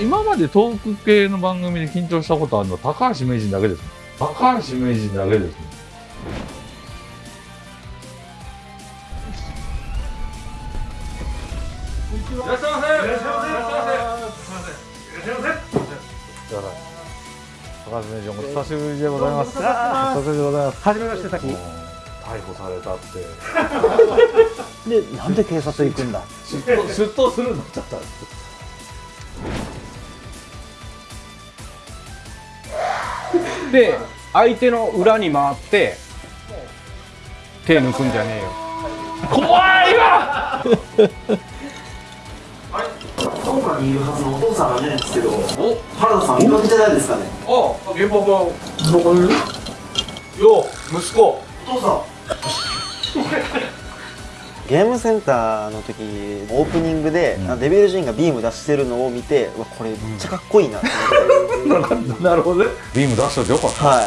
今までトーク系の番組で緊張したことあるのは高橋名人だけです高橋名人だけですいらっしゃいませ。いらっしゃいませ。いらっしゃいませ。いらっしゃいま高橋名人お久しぶりでございます。お久しぶりでございます初めましてさっき逮捕されたって。でなんで警察行くんだ？出頭するんだっちゃったんですで相手の裏に回って手抜くんじゃねえよ。怖いわ！にいるはずのお父さんがいないんですけど原田さん見かけてないですかね？あ現場がどこにいる？よ息子。お父さん。ゲームセンターの時オープニングで、デビルジーンがビーム出してるのを見てうわこれめっちゃかっこいいなって思って、なるほどね。ビーム出しといてよかった。は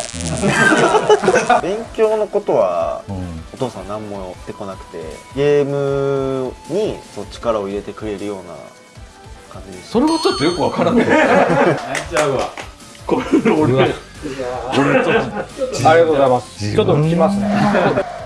い、勉強のことはうん。お父さん何も言ってこなくてゲームにそう力を入れてくれるような感じそれはちょっとよくわからない。ちゃうわ。これ俺。俺ちょっと。ありがとうございます。ちょっと来ますね